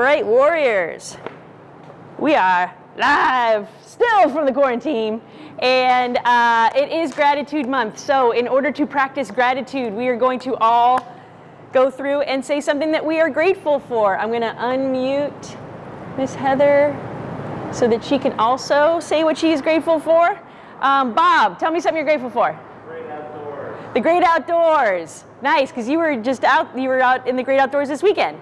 Right, Warriors. We are live still from the quarantine and uh, it is gratitude month. So in order to practice gratitude, we are going to all go through and say something that we are grateful for. I'm gonna unmute Miss Heather so that she can also say what she is grateful for. Um, Bob, tell me something you're grateful for. Great outdoors. The great outdoors. Nice, because you were just out, you were out in the great outdoors this weekend.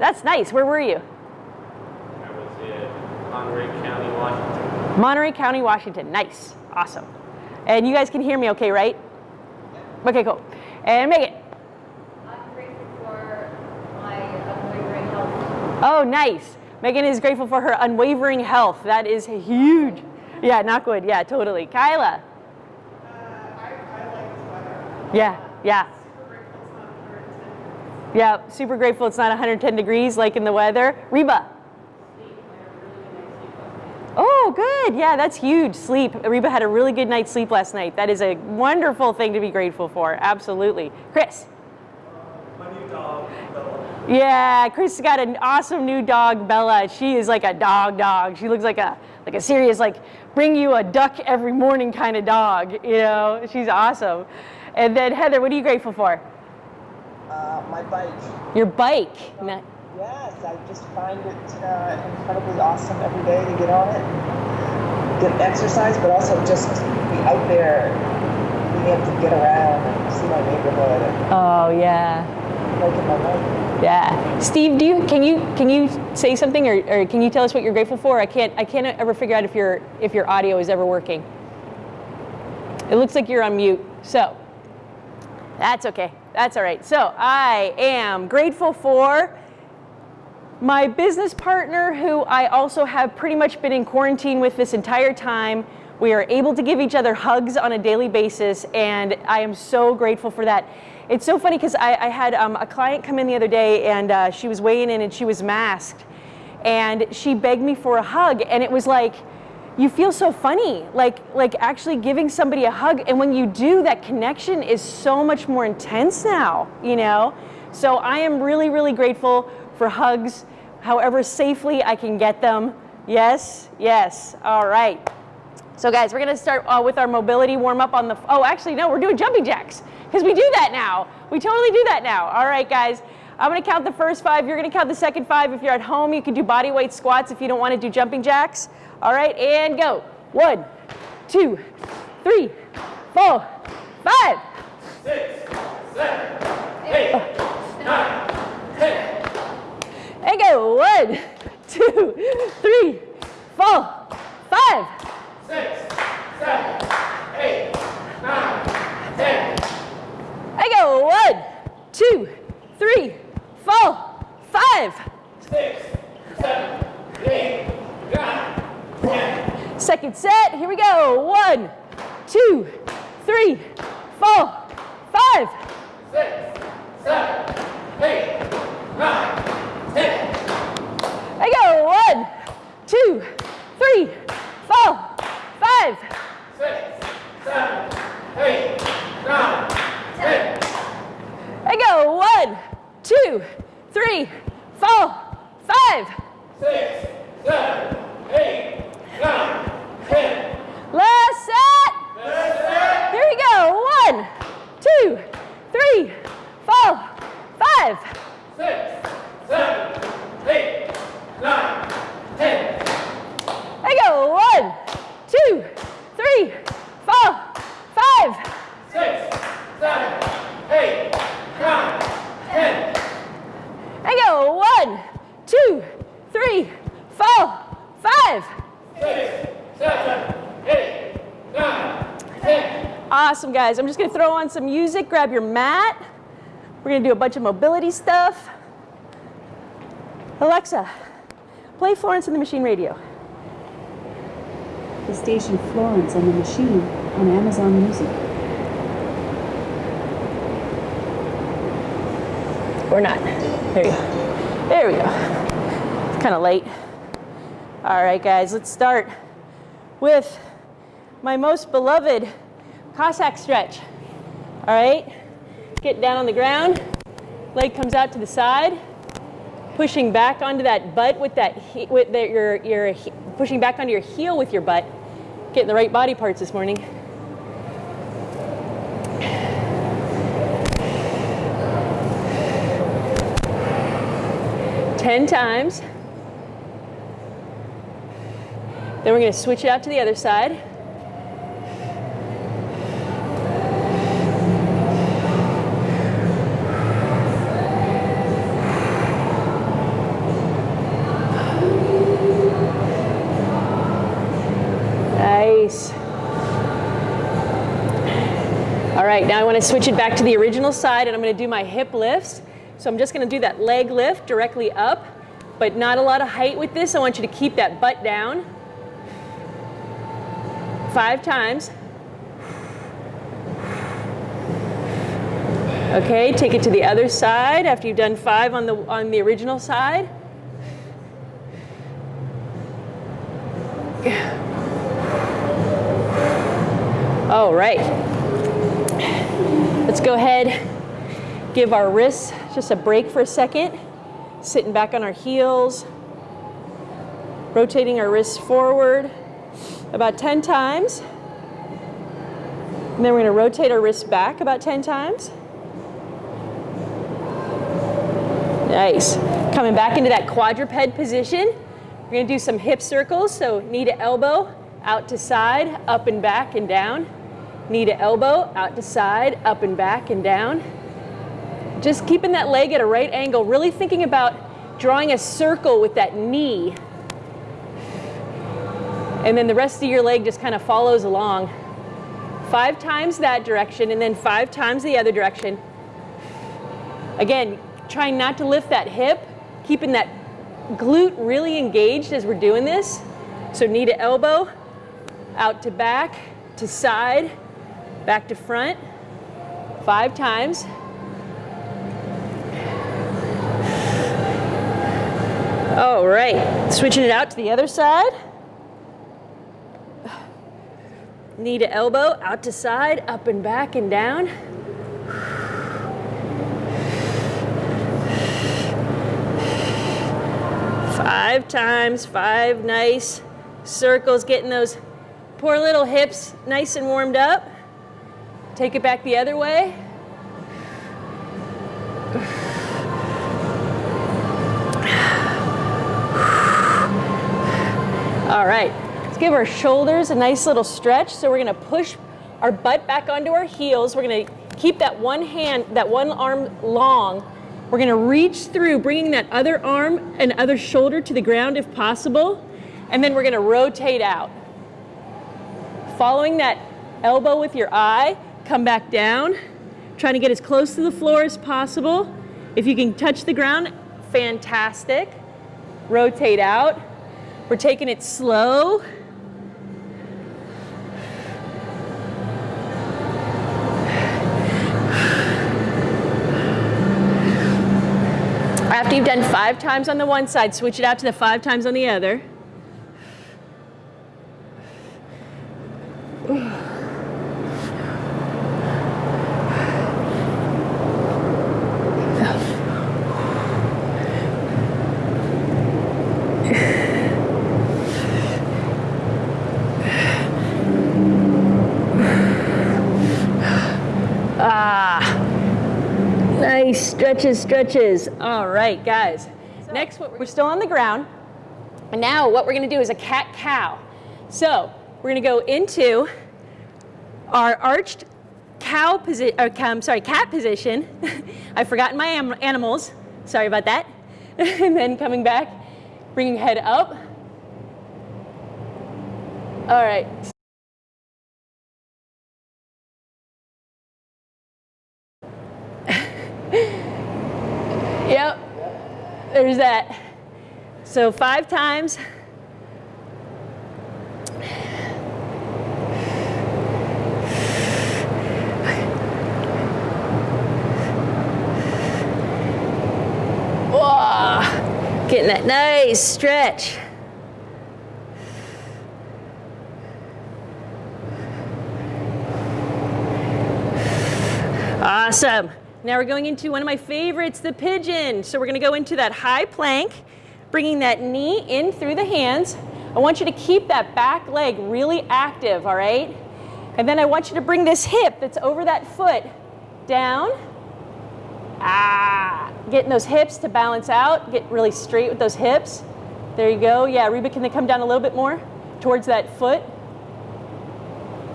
That's nice. Where were you? I was in Monterey County, Washington. Monterey County, Washington. Nice. Awesome. And you guys can hear me okay, right? Okay, cool. And Megan. I'm grateful for my unwavering health. Oh, nice. Megan is grateful for her unwavering health. That is huge. Yeah, not good. Yeah, totally. Kyla. Uh, yeah, yeah. Yeah, super grateful it's not 110 degrees like in the weather. Reba. Oh, good. Yeah, that's huge. Sleep. Reba had a really good night's sleep last night. That is a wonderful thing to be grateful for. Absolutely. Chris. Yeah, Chris got an awesome new dog, Bella. She is like a dog dog. She looks like a like a serious like bring you a duck every morning kind of dog. You know, she's awesome. And then Heather, what are you grateful for? Uh, my bike. Your bike. Ni- Yes, I just find it uh, incredibly awesome every day to get on it, and get exercise, but also just be out there, being able to get around and see my neighborhood Oh yeah. making my life. Yeah. Steve, do you can you can you say something or, or can you tell us what you're grateful for? I can't I can't ever figure out if your if your audio is ever working. It looks like you're on mute. So that's okay. That's all right. So I am grateful for my business partner, who I also have pretty much been in quarantine with this entire time. We are able to give each other hugs on a daily basis, and I am so grateful for that. It's so funny because I, I, had um, a client come in the other day, and uh, she was weighing in, and she was masked, and she begged me for a hug, and it was like, you feel so funny, like like actually giving somebody a hug, and when you do, that connection is so much more intense now, you know. So I am really, really grateful for hugs, however safely I can get them. Yes, yes. All right. So guys, we're gonna start uh, with our mobility warm up on the, oh, actually, no, we're doing jumping jacks because we do that now. We totally do that now. All right, guys. I'm gonna count the first five. You're gonna count the second five. If you're at home, you can do body weight squats if you don't wanna do jumping jacks. All right, and go. One, two, three, four, five. Six, seven, eight, nine, ten. And go. One, two, three, four, five. Six, seven, eight, nine, ten. I go. One, two, three, four, five. Six, seven, eight, nine, Set. Here we go. One, two, three, four, five. Six, seven, eight, nine, ten. I go. One, two, three, four, five. Six, seven, eight, nine, ten. I go. One, two, three, four, five. Six, seven, eight, nine, ten. Last set. Here we go. One, two, three, four, five. Six, seven, eight, nine, ten. I go. One, two, three, four, five. Six, seven, eight, nine, ten. I go. One, two, three, four, five. Six, seven, eight, nine, ten. Awesome, guys. I'm just going to throw on some music. Grab your mat. We're going to do a bunch of mobility stuff. Alexa, play Florence and the Machine Radio. The station Florence and the Machine on Amazon Music. Or not. There you go. There we go. It's kind of late. All right, guys, let's start with my most beloved Cossack stretch. All right, get down on the ground. Leg comes out to the side. pushing back onto that butt with that he, with the, your your pushing back onto your heel with your butt. Getting the right body parts this morning. Ten times. Then we're going to switch it out to the other side. Nice. All right, now I want to switch it back to the original side and I'm going to do my hip lifts. So I'm just going to do that leg lift directly up, but not a lot of height with this. I want you to keep that butt down. Five times. Okay, take it to the other side after you've done five on the on the original side. All right. Let's go ahead, give our wrists just a break for a second, sitting back on our heels, rotating our wrists forward about 10 times. And then we're going to rotate our wrists back about 10 times. Nice. Coming back into that quadruped position. We're going to do some hip circles. So knee to elbow, out to side, up and back and down. Knee to elbow, out to side, up and back and down. Just keeping that leg at a right angle, really thinking about drawing a circle with that knee. And then the rest of your leg just kind of follows along. Five times that direction and then five times the other direction. Again, trying not to lift that hip, keeping that glute really engaged as we're doing this. So knee to elbow, out to back, to side, back to front, five times. All right, switching it out to the other side. Knee to elbow, out to side, up and back and down. Five times, five nice circles, getting those poor little hips nice and warmed up. Take it back the other way. All right, let's give our shoulders a nice little stretch. So we're gonna push our butt back onto our heels. We're gonna keep that one hand, that one arm long. We're gonna reach through, bringing that other arm and other shoulder to the ground if possible. And then we're gonna rotate out. Following that elbow with your eye, come back down. Trying to get as close to the floor as possible. If you can touch the ground, fantastic. Rotate out. We're taking it slow. After you've done five times on the one side, switch it out to the five times on the other. Ah, nice stretches, stretches. All right, guys. Next, what we're still on the ground. And now what we're gonna do is a cat cow. So we're gonna go into our arched cow position, or uh, I'm sorry, cat position. I've forgotten my animals. Sorry about that. and then coming back, bringing head up. All right. Yep. There's that. So five times. Whoa. Getting that nice stretch. Awesome. Now we're going into one of my favorites, the pigeon. So we're gonna go into that high plank, bringing that knee in through the hands. I want you to keep that back leg really active, all right? And then I want you to bring this hip that's over that foot down. Ah, getting those hips to balance out, get really straight with those hips. There you go. Yeah, Reba, can they come down a little bit more towards that foot?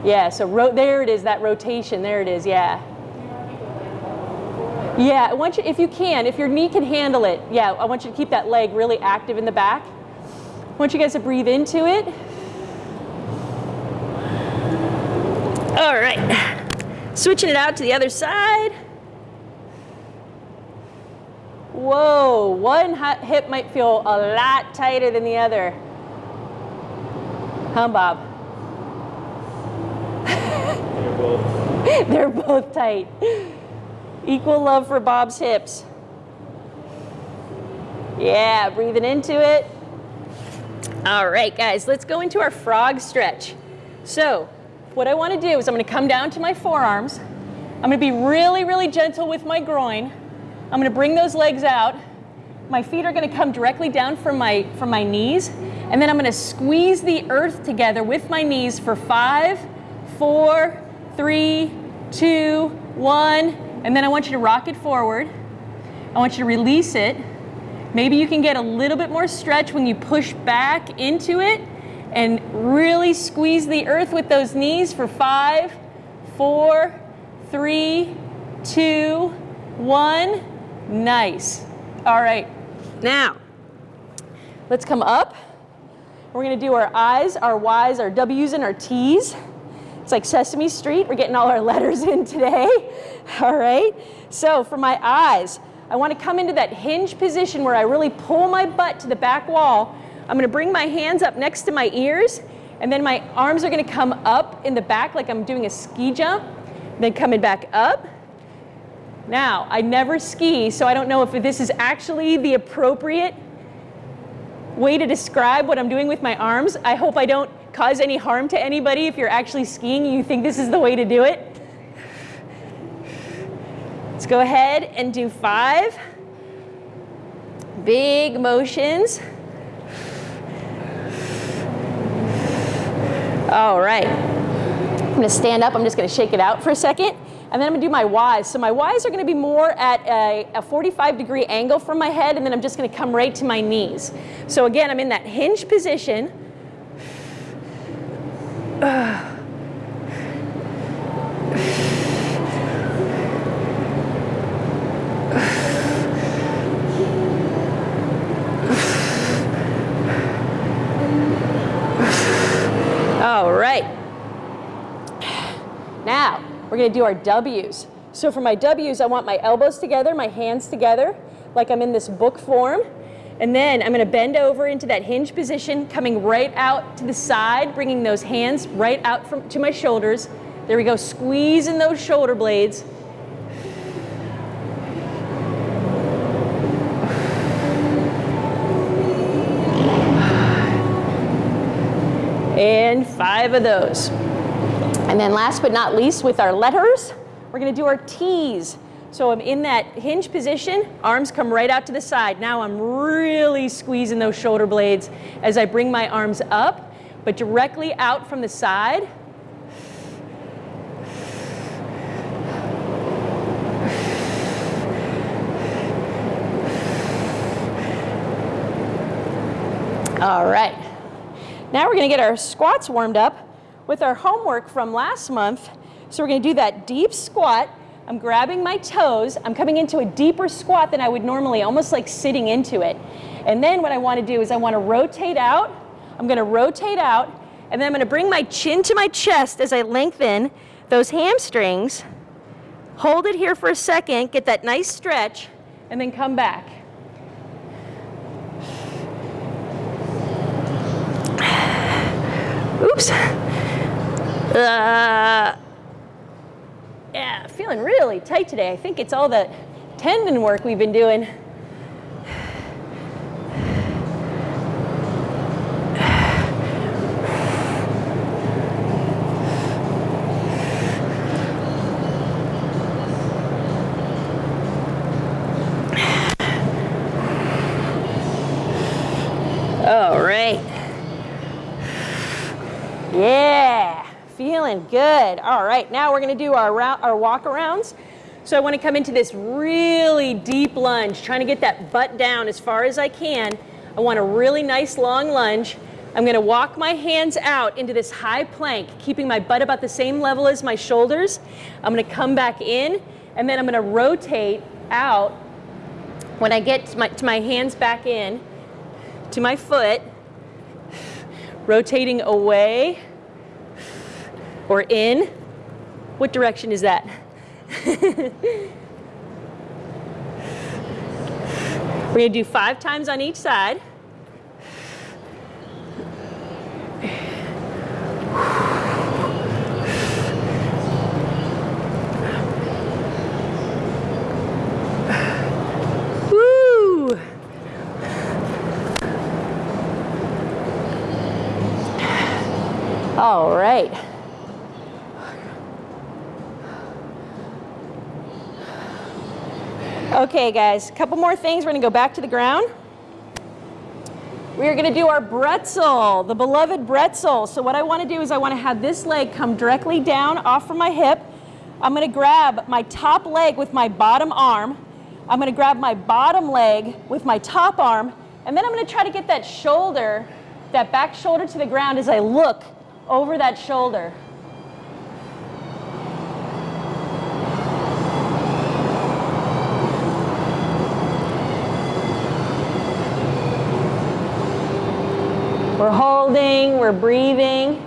Yeah, so there it is, that rotation. There it is, yeah. Yeah, I want you, if you can, if your knee can handle it, yeah, I want you to keep that leg really active in the back. I want you guys to breathe into it. All right, switching it out to the other side. Whoa, one hip might feel a lot tighter than the other. Huh, Bob? They're both They're both tight. Equal love for Bob's hips. Yeah, breathing into it. All right, guys, let's go into our frog stretch. So, what I want to do is I'm going to come down to my forearms. I'm going to be really, really gentle with my groin. I'm going to bring those legs out. My feet are going to come directly down from my from my knees, and then I'm going to squeeze the earth together with my knees for five, four, three, two, one, and then I want you to rock it forward. I want you to release it. Maybe you can get a little bit more stretch when you push back into it and really squeeze the earth with those knees for five, four, three, two, one. Nice. All right. Now, let's come up. We're going to do our I's, our Y's, our W's, and our T's. It's like Sesame Street. We're getting all our letters in today. All right. So for my eyes, I want to come into that hinge position where I really pull my butt to the back wall. I'm going to bring my hands up next to my ears, and then my arms are going to come up in the back like I'm doing a ski jump, then coming back up. Now, I never ski, so I don't know if this is actually the appropriate way to describe what I'm doing with my arms. I hope I don't cause any harm to anybody if you're actually skiing you think this is the way to do it. Let's go ahead and do five big motions. All right. I'm gonna stand up, I'm just gonna shake it out for a second, and then I'm gonna do my Ys. So my Ys are gonna be more at a, a 45 degree angle from my head, and then I'm just gonna come right to my knees. So again, I'm in that hinge position. All right. Now, we're gonna do our W's. So for my W's, I want my elbows together, my hands together, like I'm in this book form. And then I'm gonna bend over into that hinge position, coming right out to the side, bringing those hands right out from, to my shoulders. There we go, squeezing those shoulder blades. And five of those. And then last but not least, with our letters, we're gonna do our T's. So I'm in that hinge position, arms come right out to the side. Now I'm really squeezing those shoulder blades as I bring my arms up, but directly out from the side. All right. Now we're gonna get our squats warmed up with our homework from last month. So we're gonna do that deep squat. I'm grabbing my toes. I'm coming into a deeper squat than I would normally, almost like sitting into it. And then what I wanna do is I wanna rotate out. I'm gonna rotate out, and then I'm gonna bring my chin to my chest as I lengthen those hamstrings. Hold it here for a second, get that nice stretch, and then come back. Oops. Uh, yeah, feeling really tight today. I think it's all the tendon work we've been doing. All right. Yeah, good. All right, now we're gonna do our, our walk arounds. So I wanna come into this really deep lunge, trying to get that butt down as far as I can. I want a really nice long lunge. I'm gonna walk my hands out into this high plank, keeping my butt about the same level as my shoulders. I'm gonna come back in, and then I'm gonna rotate out when I get to my, to my hands back in to my foot, rotating away or in. What direction is that? We're gonna do five times on each side. All right. Okay, guys, a couple more things. We're gonna go back to the ground. We are gonna do our bretzel, the beloved bretzel. So what I wanna do is I wanna have this leg come directly down off from my hip. I'm gonna grab my top leg with my bottom arm. I'm gonna grab my bottom leg with my top arm, and then I'm gonna try to get that shoulder, that back shoulder to the ground as I look over that shoulder. We're holding, we're breathing.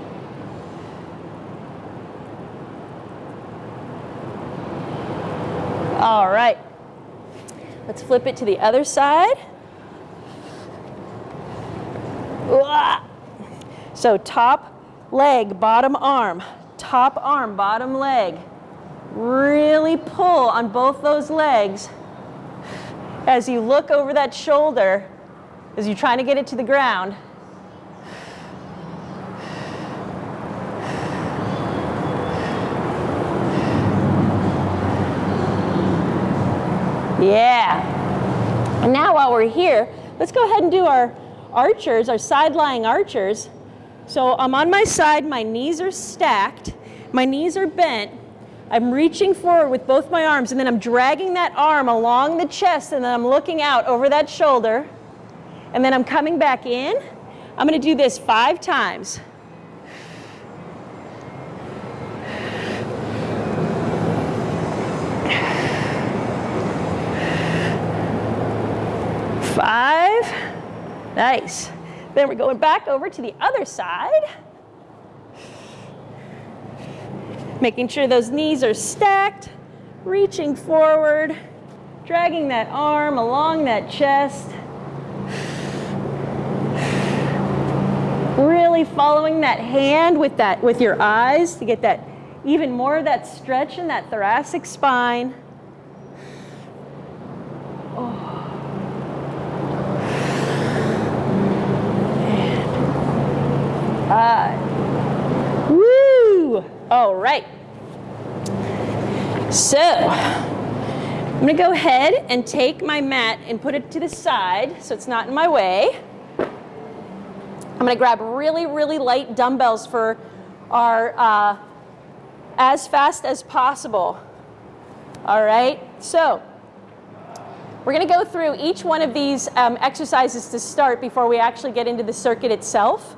All right. Let's flip it to the other side. So top leg, bottom arm, top arm, bottom leg. Really pull on both those legs as you look over that shoulder as you're trying to get it to the ground. Yeah. And now while we're here, let's go ahead and do our archers, our side lying archers. So I'm on my side, my knees are stacked, my knees are bent. I'm reaching forward with both my arms, and then I'm dragging that arm along the chest, and then I'm looking out over that shoulder. And then I'm coming back in. I'm gonna do this five times. Five. Nice. Then we're going back over to the other side. Making sure those knees are stacked, reaching forward, dragging that arm along that chest. Really following that hand with that with your eyes to get that even more of that stretch in that thoracic spine. Five. Woo! All right. So, I'm gonna go ahead and take my mat and put it to the side so it's not in my way. I'm gonna grab really, really light dumbbells for our uh, as fast as possible. All right, so we're gonna go through each one of these um, exercises to start before we actually get into the circuit itself.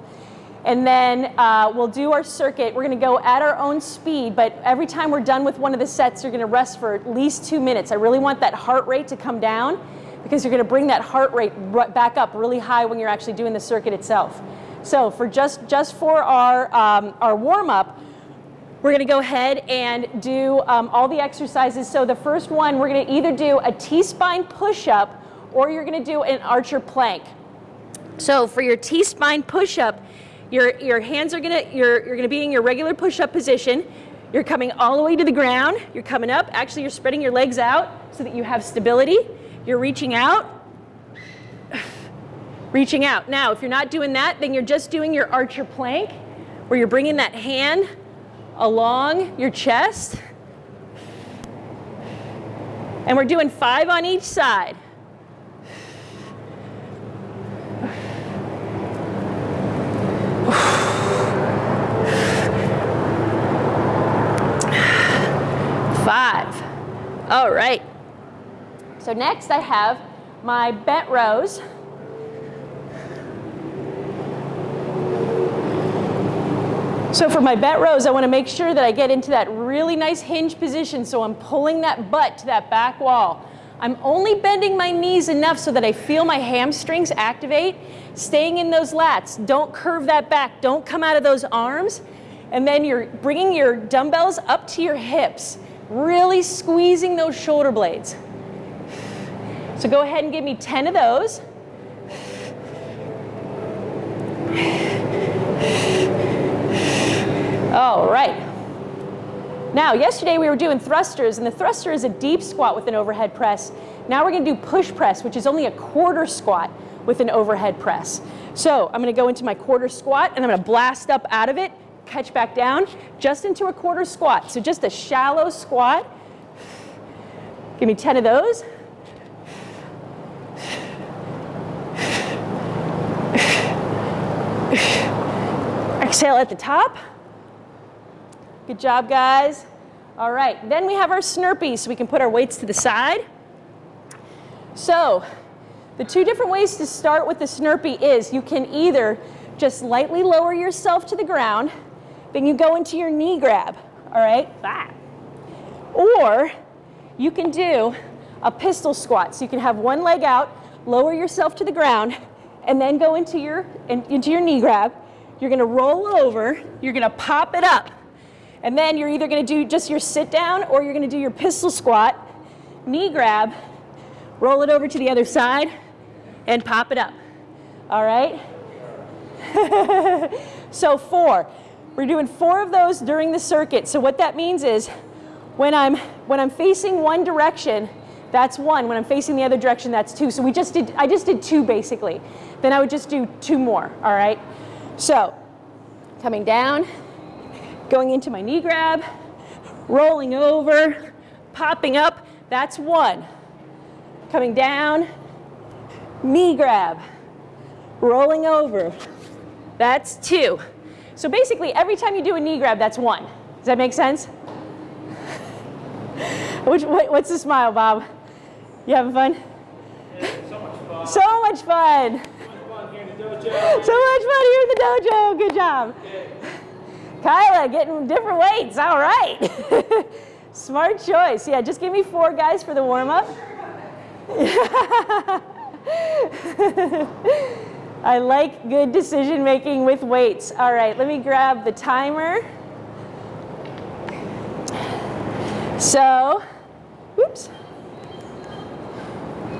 And then uh, we'll do our circuit. We're going to go at our own speed, but every time we're done with one of the sets, you're going to rest for at least two minutes. I really want that heart rate to come down because you're going to bring that heart rate back up really high when you're actually doing the circuit itself. So for just, just for our, um, our warm-up, we're going to go ahead and do um, all the exercises. So the first one, we're going to either do a T-spine push-up or you're going to do an archer plank. So for your T-spine push-up, your, your hands are gonna, you're, you're gonna be in your regular push-up position. You're coming all the way to the ground. You're coming up. Actually, you're spreading your legs out so that you have stability. You're reaching out. Reaching out. Now, if you're not doing that, then you're just doing your archer plank where you're bringing that hand along your chest. And we're doing five on each side. All right. So next I have my bent rows. So for my bent rows, I want to make sure that I get into that really nice hinge position so I'm pulling that butt to that back wall. I'm only bending my knees enough so that I feel my hamstrings activate, staying in those lats. Don't curve that back. Don't come out of those arms. And then you're bringing your dumbbells up to your hips, really squeezing those shoulder blades. So go ahead and give me 10 of those. All right. Now, yesterday we were doing thrusters, and the thruster is a deep squat with an overhead press. Now we're gonna do push press, which is only a quarter squat with an overhead press. So I'm gonna go into my quarter squat, and I'm gonna blast up out of it, catch back down, just into a quarter squat. So just a shallow squat. Give me 10 of those. Exhale at the top. Good job, guys. All right, then we have our snurpees, so we can put our weights to the side. So, the two different ways to start with the snurpee is you can either just lightly lower yourself to the ground, then you go into your knee grab, all right? Or you can do a pistol squat. So you can have one leg out, lower yourself to the ground, and then go into your, in, into your knee grab. You're gonna roll over, you're gonna pop it up. And then you're either gonna do just your sit down or you're gonna do your pistol squat, knee grab, roll it over to the other side, and pop it up. All right? so four. We're doing four of those during the circuit. So what that means is when I'm, when I'm facing one direction, that's one. When I'm facing the other direction, that's two. So we just did, I just did two basically. Then I would just do two more, all right? So coming down, going into my knee grab, rolling over, popping up, that's one. Coming down, knee grab, rolling over, that's two. So basically, every time you do a knee grab, that's one. Does that make sense? Which, what, what's the smile, Bob? You having fun? Yeah, so much fun. So much fun. So much fun here in the dojo. So much fun here in the dojo. Good job. Kyla getting different weights. All right. Smart choice. Yeah, just give me four guys for the warm up. I like good decision making with weights. All right, let me grab the timer. So, oops.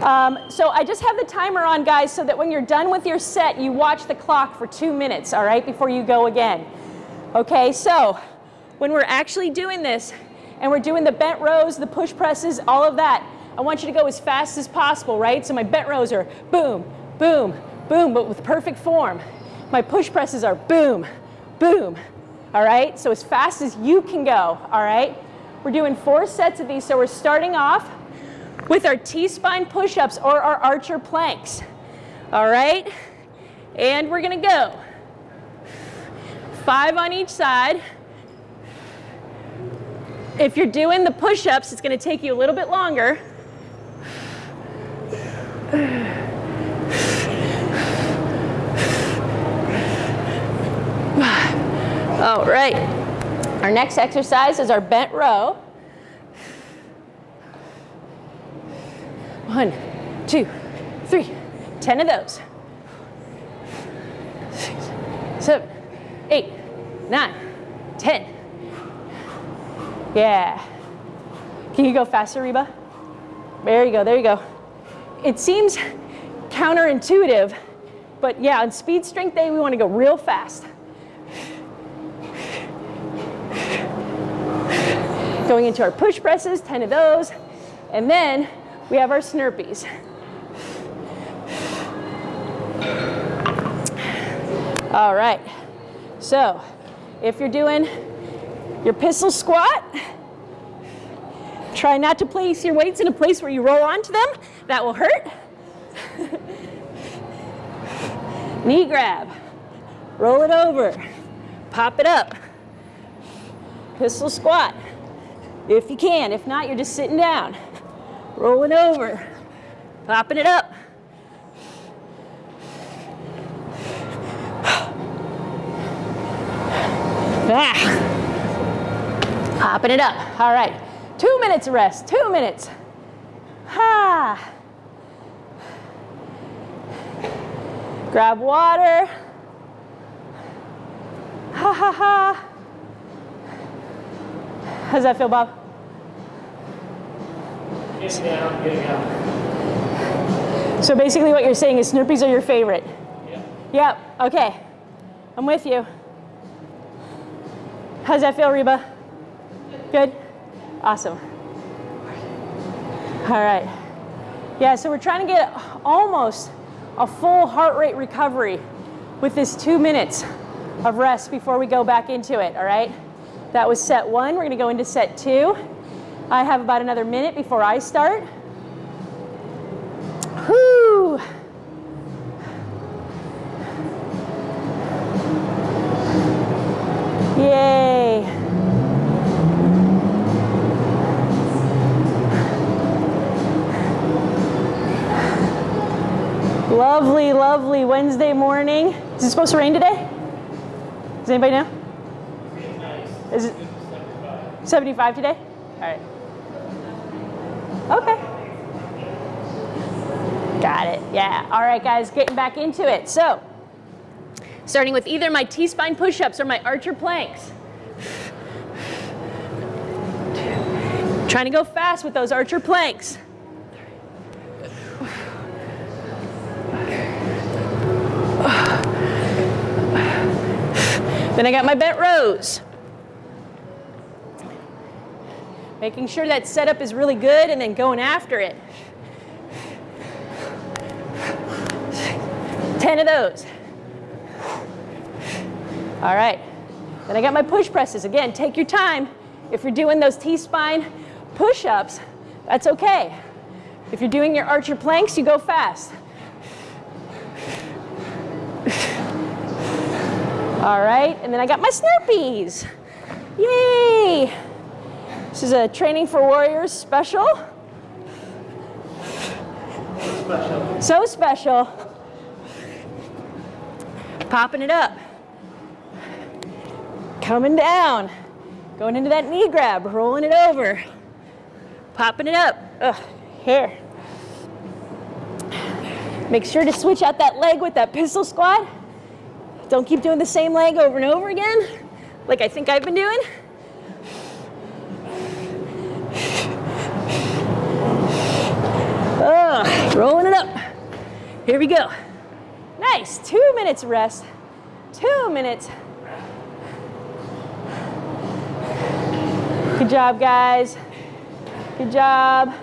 Um, so I just have the timer on, guys, so that when you're done with your set, you watch the clock for two minutes, all right, before you go again. Okay, so when we're actually doing this, and we're doing the bent rows, the push presses, all of that, I want you to go as fast as possible, right? So my bent rows are boom, boom, boom, but with perfect form. My push presses are boom, boom, all right? So as fast as you can go, all right? We're doing four sets of these, so we're starting off with our T-spine push-ups or our archer planks, all right? And we're gonna go. Five on each side. If you're doing the push-ups, it's gonna take you a little bit longer. All right. Our next exercise is our bent row. One, two, three. Ten of those. Six, seven, eight, nine, ten. Yeah. Can you go faster, Reba? There you go, there you go. It seems counterintuitive, but yeah, on speed strength day, we want to go real fast. Going into our push presses, 10 of those, and then we have our snurpees. All right, so if you're doing your pistol squat, try not to place your weights in a place where you roll onto them. That will hurt. Knee grab, roll it over, pop it up. Pistol squat, if you can. If not, you're just sitting down, rolling over, popping it up. Ah. Popping it up. All right. Two minutes of rest. Two minutes. Ha. Grab water. Ha ha ha. How's that feel, Bob? Getting down, getting. So basically what you're saying is Snurpees are your favorite. Yeah. Yep, okay. I'm with you. How's that feel, Reba? Good? Awesome. All right. Yeah, so we're trying to get almost a full heart rate recovery with this two minutes of rest before we go back into it, all right? That was set one. We're gonna go into set two. I have about another minute before I start. Whew. Yay. Lovely, lovely Wednesday morning. Is it supposed to rain today? Does anybody know? Is it 75 today? All right. Okay. Got it. Yeah. All right, guys, getting back into it. So, starting with either my T-spine push-ups or my archer planks. Trying to go fast with those archer planks. Then I got my bent rows. Making sure that setup is really good and then going after it. 10 of those. All right. Then I got my push presses. Again, take your time. If you're doing those T-spine push-ups, that's okay. If you're doing your archer planks, you go fast. All right, and then I got my Snurpees. Yay! This is a Training for Warriors special. So special. Popping it up. Coming down. Going into that knee grab, rolling it over. Popping it up. Ugh, here. Make sure to switch out that leg with that pistol squat. Don't keep doing the same leg over and over again, like I think I've been doing. Rolling it up. Here we go. Nice, two minutes rest. Two minutes. Good job, guys. Good job.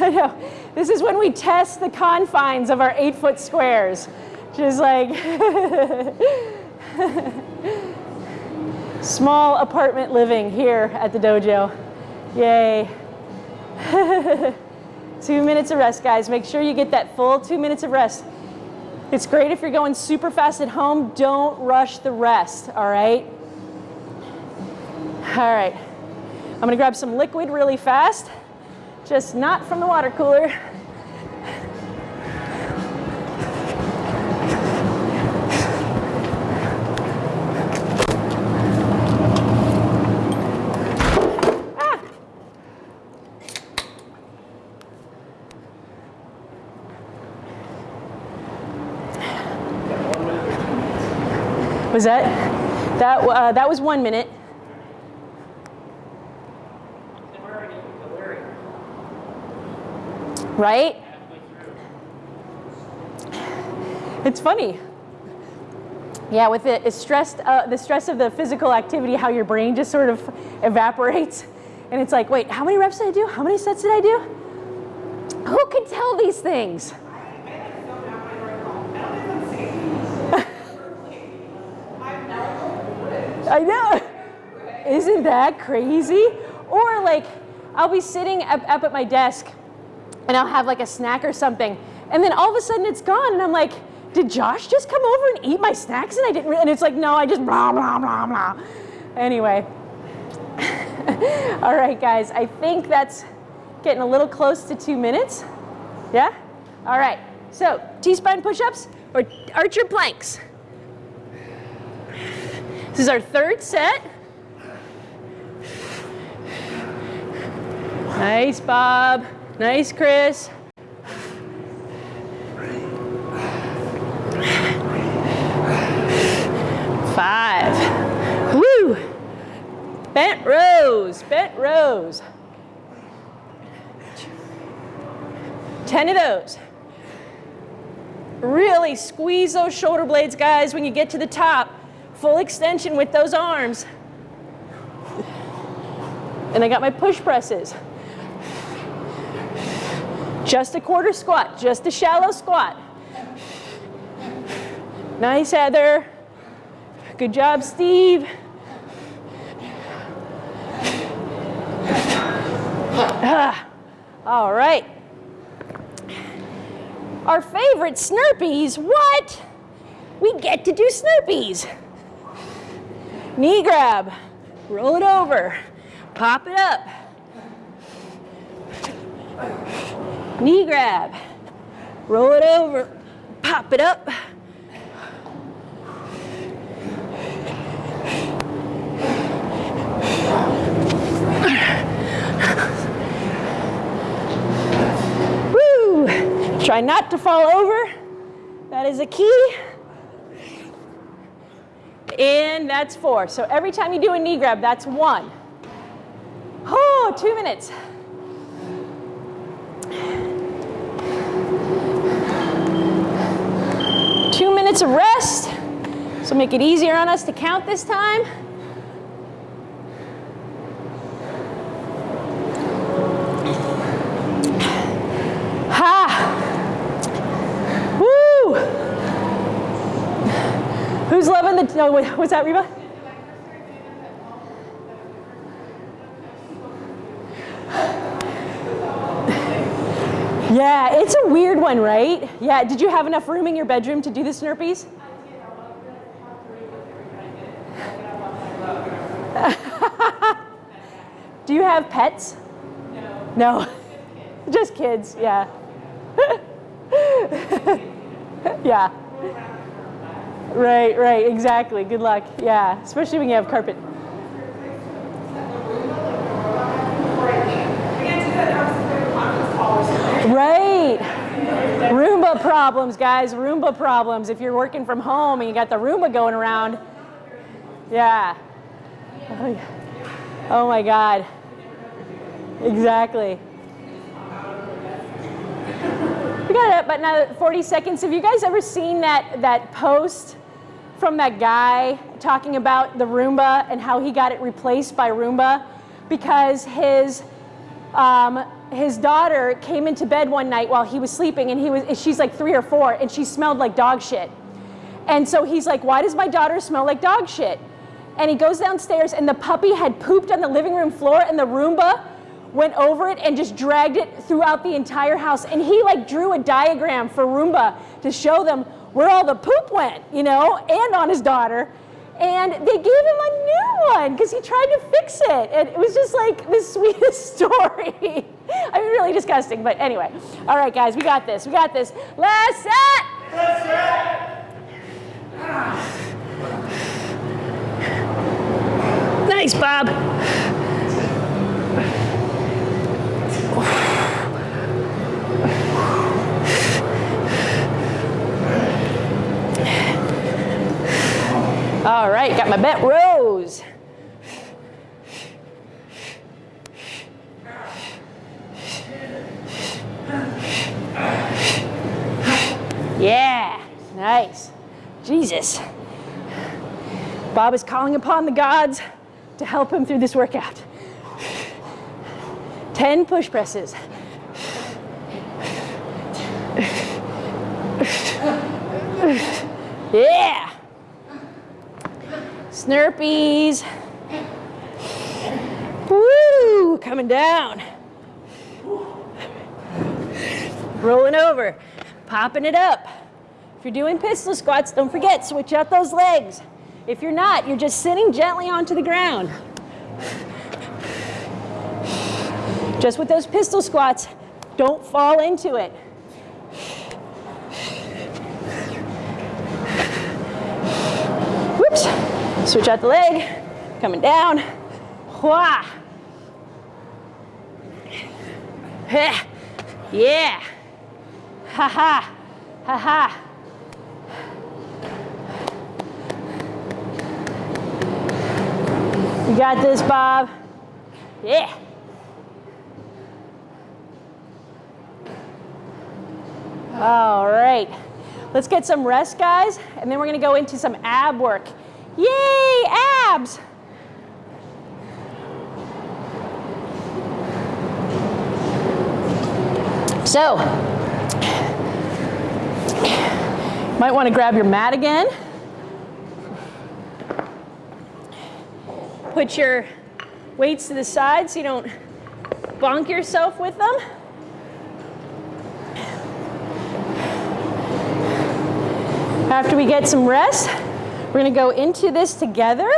I know. This is when we test the confines of our eight foot squares. Just like small apartment living here at the dojo. Yay. two minutes of rest, guys. Make sure you get that full two minutes of rest. It's great if you're going super fast at home. Don't rush the rest, all right? All right. I'm gonna grab some liquid really fast, just not from the water cooler. Was that? That, uh, that was one minute. Right? It's funny. Yeah, with the it's stressed, uh, the stress of the physical activity, how your brain just sort of evaporates, and it's like, wait, how many reps did I do? How many sets did I do? Who can tell these things? I know. Isn't that crazy? Or like, I'll be sitting up, up at my desk and I'll have like a snack or something, and then all of a sudden it's gone, and I'm like, did Josh just come over and eat my snacks and I didn't, re-" and it's like, no, I just blah, blah, blah, blah. Anyway. All right, guys, I think that's getting a little close to two minutes. Yeah? All right, so T-spine push-ups or archer planks. This is our third set. Nice, Bob. Nice, Chris. Five. Woo! Bent rows, bent rows. Ten of those. Really squeeze those shoulder blades, guys, when you get to the top. Full extension with those arms. And I got my push presses. Just a quarter squat, just a shallow squat. Nice, Heather. Good job, Steve. Ah, all right. Our favorite Snurpees, what? We get to do Snurpees. Knee grab, roll it over, pop it up. Knee grab, roll it over, pop it up. Woo! Try not to fall over. That is a key. And that's four. So every time you do a knee grab, that's one. Oh, two minutes. Two minutes of rest. So make it easier on us to count this time. Ha! Woo! Who's loving the, no, wait, what's that, Reba? Yeah, it's a weird one, right? Yeah, did you have enough room in your bedroom to do the Snurpees? do you have pets? No. No. Just kids, yeah. yeah. Right, right, exactly. Good luck. Yeah, especially when you have carpet. Right. Roomba problems, guys. Roomba problems. If you're working from home and you got the Roomba going around. Yeah. Oh. Oh my God. Exactly. We got about another 40 seconds. Have you guys ever seen that, that post from that guy talking about the Roomba and how he got it replaced by Roomba? Because his, um, his daughter came into bed one night while he was sleeping and he was, she's like three or four and she smelled like dog shit. And so he's like, why does my daughter smell like dog shit? And he goes downstairs and the puppy had pooped on the living room floor and the Roomba went over it and just dragged it throughout the entire house. And he like drew a diagram for Roomba to show them where all the poop went, you know, and on his daughter. And they gave him a new one because he tried to fix it. And it was just like the sweetest story. I mean, really disgusting, but anyway. All right, guys, we got this. We got this. Last set. Last set. Nice, Bob. All right, got my bent rows. Yeah, nice. Jesus. Bob is calling upon the gods to help him through this workout. 10 push presses. Yeah. Snurpees. Woo, coming down. Rolling over, popping it up. If you're doing pistol squats, don't forget, switch out those legs. If you're not, you're just sitting gently onto the ground. Just with those pistol squats, don't fall into it. Whoops. Switch out the leg. Coming down. Wah. Heh. Yeah. Ha ha. Ha ha. You got this, Bob. Yeah. All right. Let's get some rest, guys, and then we're gonna go into some ab work. Yay, abs! So, might want to grab your mat again. Put your weights to the side so you don't bonk yourself with them. After we get some rest, we're gonna go into this together.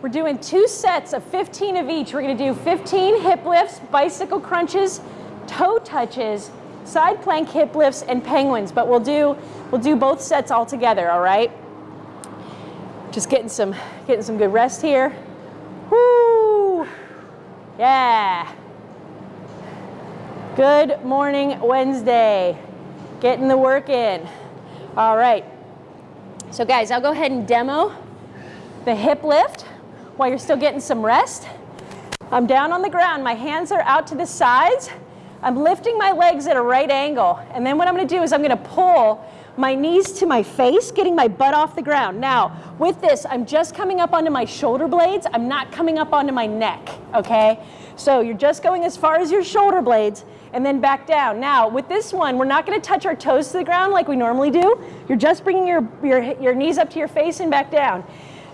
We're doing two sets of 15 of each. We're gonna do 15 hip lifts, bicycle crunches, toe touches, side plank hip lifts, and penguins. But we'll do, we'll do both sets all together, all right? Just getting some, getting some good rest here. Woo! Yeah. Good morning, Wednesday. Getting the work in. All right. So guys, I'll go ahead and demo the hip lift while you're still getting some rest. I'm down on the ground. My hands are out to the sides. I'm lifting my legs at a right angle. And then what I'm gonna do is I'm gonna pull my knees to my face, getting my butt off the ground. Now, with this, I'm just coming up onto my shoulder blades. I'm not coming up onto my neck, okay? So you're just going as far as your shoulder blades and then back down. Now, with this one, we're not gonna touch our toes to the ground like we normally do. You're just bringing your, your, your knees up to your face and back down.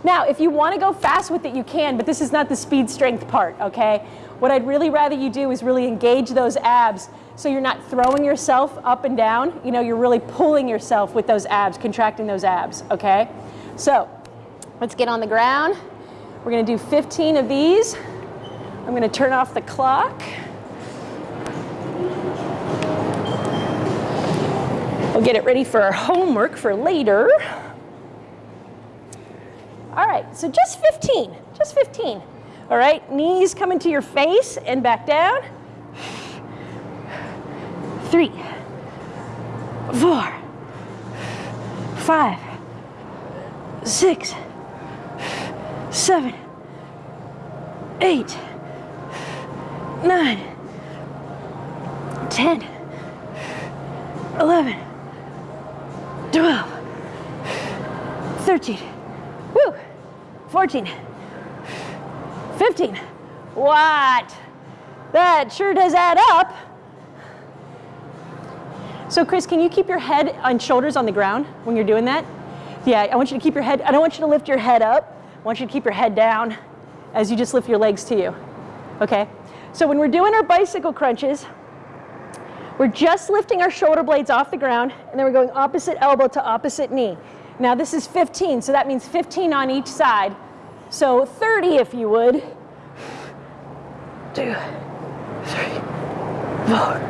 Now, if you wanna go fast with it, you can, but this is not the speed strength part, okay? What I'd really rather you do is really engage those abs so you're not throwing yourself up and down. You know, you're really pulling yourself with those abs, contracting those abs, okay? So, let's get on the ground. We're gonna do 15 of these. I'm gonna turn off the clock. We'll get it ready for our homework for later. All right, so just 15, just 15. All right, knees coming to your face and back down. Three, four, five, six, seven, eight, nine, ten, eleven, twelve, thirteen, woo, fourteen. 15. What? That sure does add up. So Chris, can you keep your head and shoulders on the ground when you're doing that? Yeah, I want you to keep your head, I don't want you to lift your head up. I want you to keep your head down as you just lift your legs to you. Okay? So when we're doing our bicycle crunches, we're just lifting our shoulder blades off the ground and then we're going opposite elbow to opposite knee. Now this is 15, so that means 15 on each side. So 30 if you would. Two, three, four,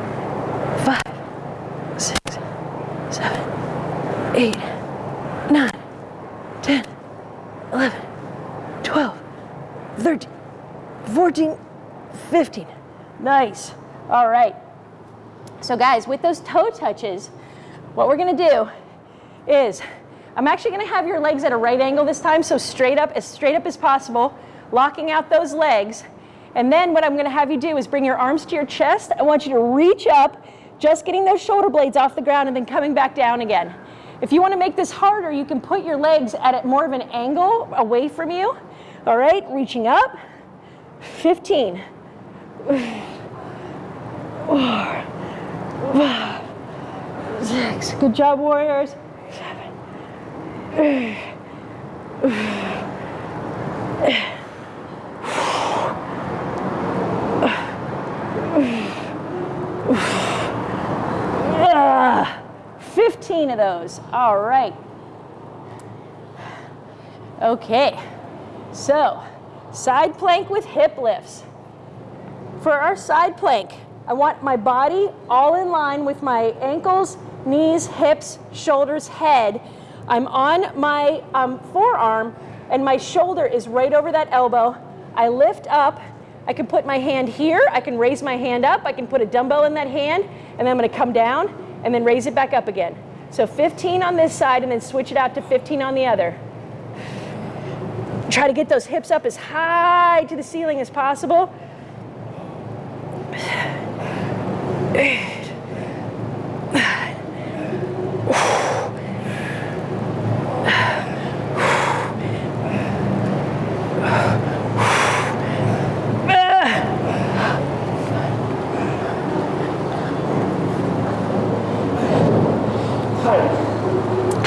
five, six, seven, eight, nine, 10, 11, 12, 13, 14, 15. Nice. All right. So guys, with those toe touches, what we're gonna do is I'm actually gonna have your legs at a right angle this time, so straight up, as straight up as possible, locking out those legs. And then what I'm gonna have you do is bring your arms to your chest. I want you to reach up, just getting those shoulder blades off the ground and then coming back down again. If you wanna make this harder, you can put your legs at more of an angle away from you. All right, reaching up. 15. Five, six. Good job, warriors. 15. 15 of those. All right. Okay, so side plank with hip lifts. For our side plank, I want my body all in line with my ankles, knees, hips, shoulders, head. I'm on my um, forearm and my shoulder is right over that elbow. I lift up. I can put my hand here. I can raise my hand up. I can put a dumbbell in that hand and then I'm gonna come down and then raise it back up again. So 15 on this side and then switch it out to 15 on the other. Try to get those hips up as high to the ceiling as possible.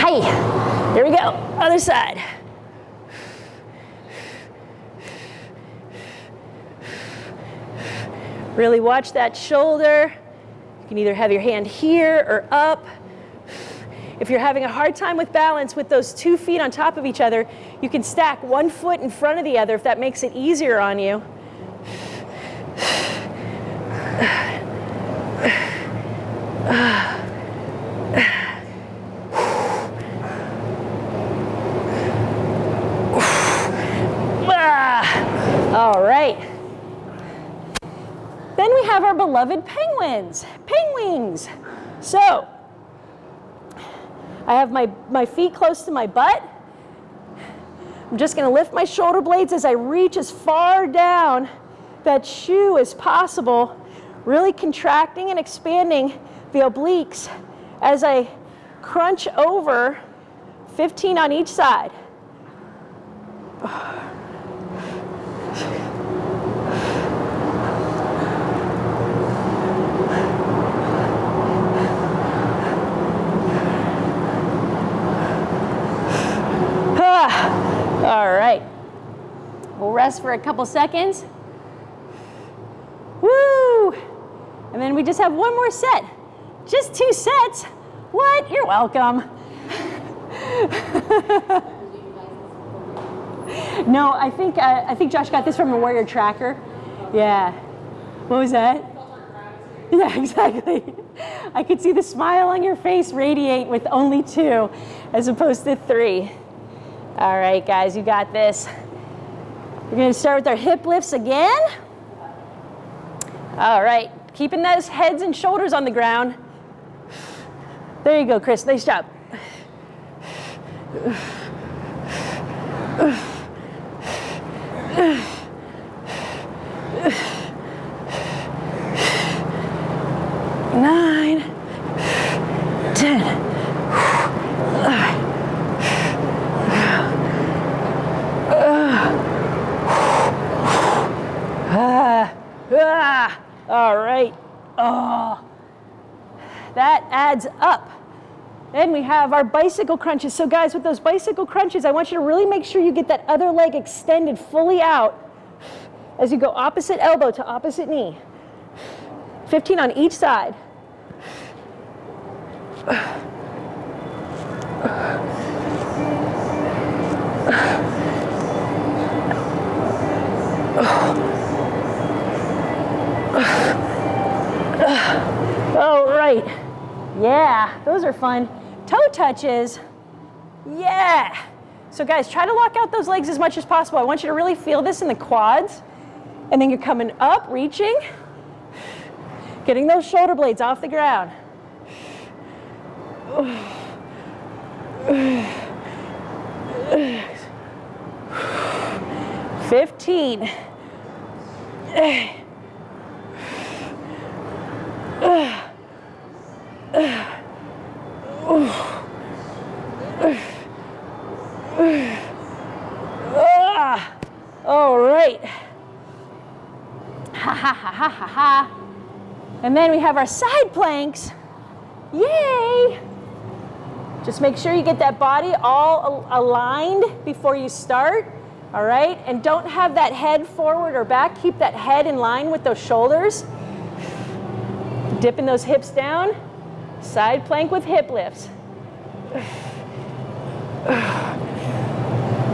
Hi, there we go, other side. Really watch that shoulder. You can either have your hand here or up. If you're having a hard time with balance with those two feet on top of each other, you can stack one foot in front of the other if that makes it easier on you. Ah, All right. Then we have our beloved penguins, penguins. So I have my, my feet close to my butt. I'm just gonna lift my shoulder blades as I reach as far down that shoe as possible, really contracting and expanding the obliques as I crunch over 15 on each side. Ah, all right. We'll rest for a couple seconds. Woo! And then we just have one more set. Just two sets. What? You're welcome. no, I think uh, I think Josh got this from a Warrior Tracker. Yeah. What was that? Yeah, exactly. I could see the smile on your face radiate with only two as opposed to three. All right, guys, you got this. We're gonna start with our hip lifts again. All right, keeping those heads and shoulders on the ground. There you go, Chris, nice job. Nine, ten. Ah, ah, all right. Oh, that adds up. Then we have our bicycle crunches. So guys, with those bicycle crunches, I want you to really make sure you get that other leg extended fully out as you go opposite elbow to opposite knee. 15 on each side. All right. Yeah, those are fun. Toe touches. Yeah. So guys, try to lock out those legs as much as possible. I want you to really feel this in the quads. And then you're coming up, reaching, getting those shoulder blades off the ground. Fifteen. All right. Ha ha ha ha ha ha. And then we have our side planks. Yay! Just make sure you get that body all al- aligned before you start. All right? And don't have that head forward or back. Keep that head in line with those shoulders. Dipping those hips down. Side plank with hip lifts.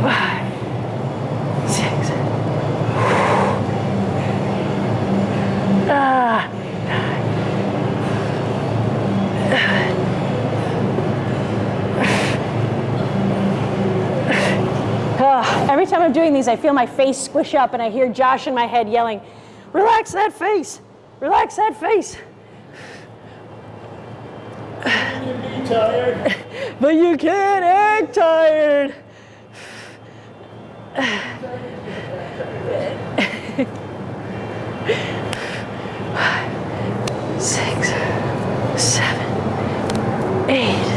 five, six. Ah, Ugh, every time I'm doing these, I feel my face squish up and I hear Josh in my head yelling, Relax that face, relax that face. Tired. But you can't act tired. Six, seven, eight,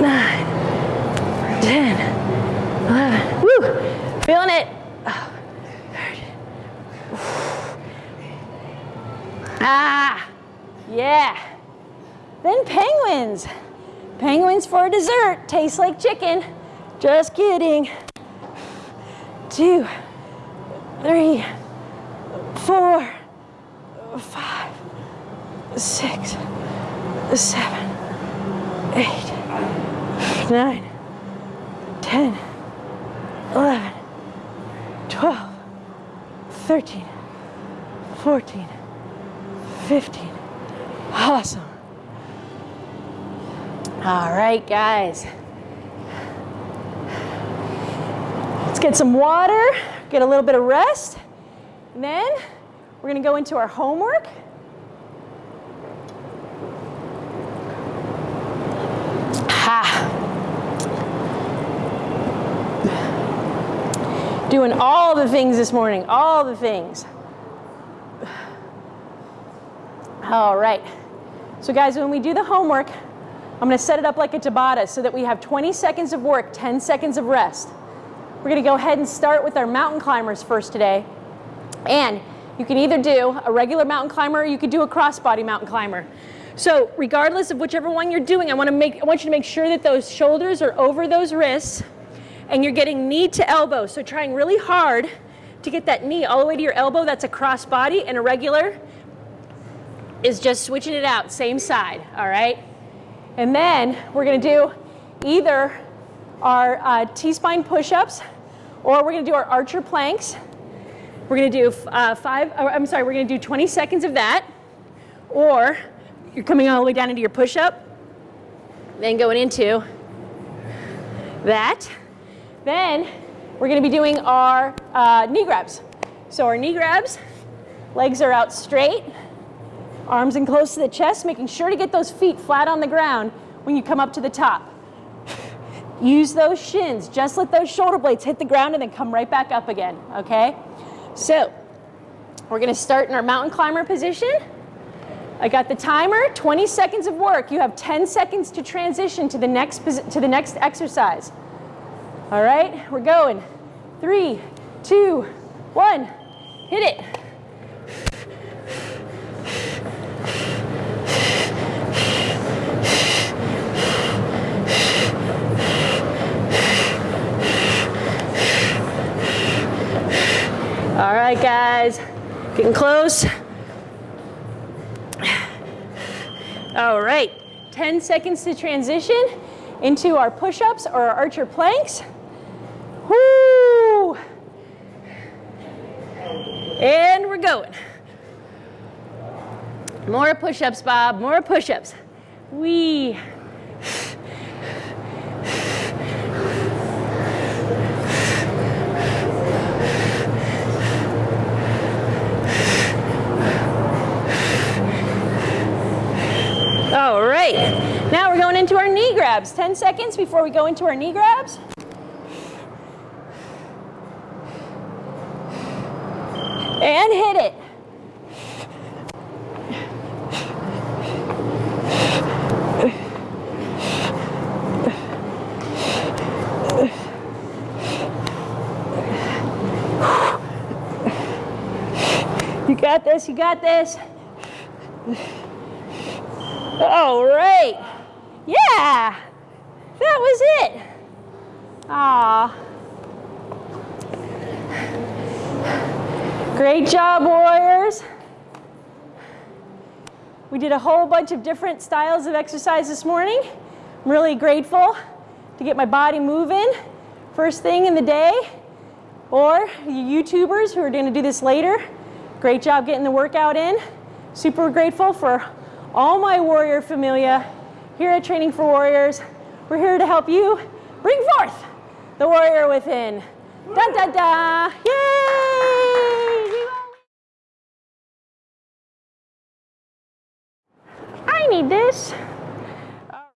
nine, ten, eleven. Woo! Feeling it. Ah, yeah. Then penguins. Penguins for dessert. Tastes like chicken. Just kidding. Two, three, four, five, six, seven, eight, nine, ten, eleven, twelve, thirteen, fourteen, fifteen. Awesome. All right, guys. Let's get some water, get a little bit of rest, and then we're gonna go into our homework. Ha. Doing all the things this morning, all the things. All right. So guys, when we do the homework, I'm gonna set it up like a Tabata so that we have 20 seconds of work, 10 seconds of rest. We're gonna go ahead and start with our mountain climbers first today. And you can either do a regular mountain climber or you could do a crossbody mountain climber. So regardless of whichever one you're doing, I wanna make, I want you to make sure that those shoulders are over those wrists and you're getting knee to elbow. So trying really hard to get that knee all the way to your elbow, that's a crossbody and a regular is just switching it out, same side, all right? And then we're gonna do either our uh, T-spine push-ups or we're gonna do our archer planks. We're gonna do uh, five, oh, I'm sorry, we're gonna do 20 seconds of that. Or you're coming all the way down into your push-up, then going into that. Then we're gonna be doing our uh, knee grabs. So our knee grabs, legs are out straight, arms in close to the chest, making sure to get those feet flat on the ground when you come up to the top. Use those shins, just let those shoulder blades hit the ground and then come right back up again, okay? So, we're gonna start in our mountain climber position. I got the timer, 20 seconds of work. You have 10 seconds to transition to the next, to the next exercise. All right, we're going. Three, two, one, hit it. All right, guys, getting close. All right, 10 seconds to transition into our push-ups or our archer planks. Woo! And we're going. More push-ups, Bob, more push-ups. Wee. All right, now we're going into our knee grabs. 10 seconds before we go into our knee grabs. And hit it. You got this, you got this. All right. Yeah, that was it. Ah. Great job, warriors. We did a whole bunch of different styles of exercise this morning. I'm really grateful to get my body moving first thing in the day. Or you YouTubers who are going to do this later, great job getting the workout in. Super grateful for all my warrior familia here at Training for Warriors. We're here to help you bring forth the warrior within. Da da da! Yay! I need this.